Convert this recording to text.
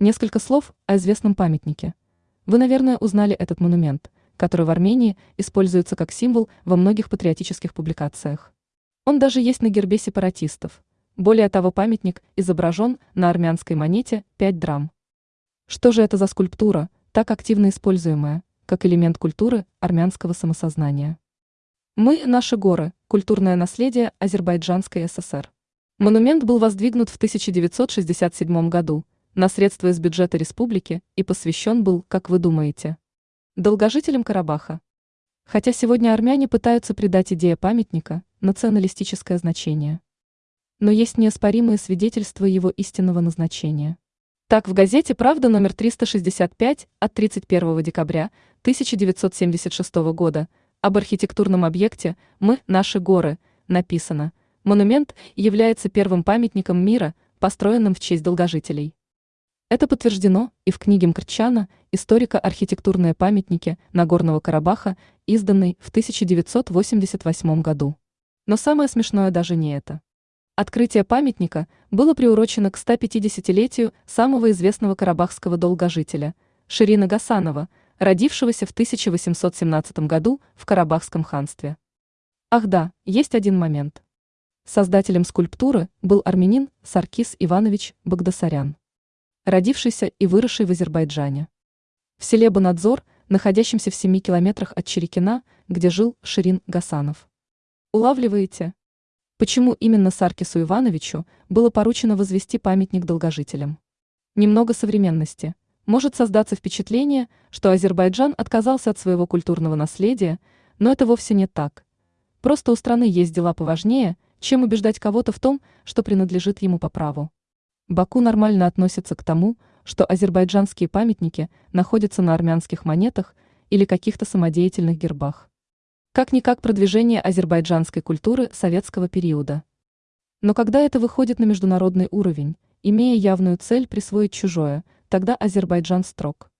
Несколько слов о известном памятнике. Вы, наверное, узнали этот монумент, который в Армении используется как символ во многих патриотических публикациях. Он даже есть на гербе сепаратистов. Более того, памятник изображен на армянской монете 5 драм. Что же это за скульптура, так активно используемая, как элемент культуры армянского самосознания? Мы – наши горы, культурное наследие Азербайджанской ССР. Монумент был воздвигнут в 1967 году на средства из бюджета республики и посвящен был, как вы думаете, долгожителям Карабаха. Хотя сегодня армяне пытаются придать идее памятника националистическое значение. Но есть неоспоримые свидетельства его истинного назначения. Так в газете «Правда» номер 365 от 31 декабря 1976 года об архитектурном объекте «Мы – наши горы» написано «Монумент является первым памятником мира, построенным в честь долгожителей». Это подтверждено и в книге Мкрчана «Историка архитектурные памятники Нагорного Карабаха», изданной в 1988 году. Но самое смешное даже не это. Открытие памятника было приурочено к 150-летию самого известного карабахского долгожителя Ширина Гасанова, родившегося в 1817 году в Карабахском ханстве. Ах да, есть один момент. Создателем скульптуры был армянин Саркис Иванович Багдасарян родившийся и выросший в Азербайджане. В селе Банадзор, находящемся в 7 километрах от Черекина, где жил Ширин Гасанов. Улавливаете? Почему именно Саркису Ивановичу было поручено возвести памятник долгожителям? Немного современности. Может создаться впечатление, что Азербайджан отказался от своего культурного наследия, но это вовсе не так. Просто у страны есть дела поважнее, чем убеждать кого-то в том, что принадлежит ему по праву. Баку нормально относится к тому, что азербайджанские памятники находятся на армянских монетах или каких-то самодеятельных гербах. Как-никак продвижение азербайджанской культуры советского периода. Но когда это выходит на международный уровень, имея явную цель присвоить чужое, тогда Азербайджан строг.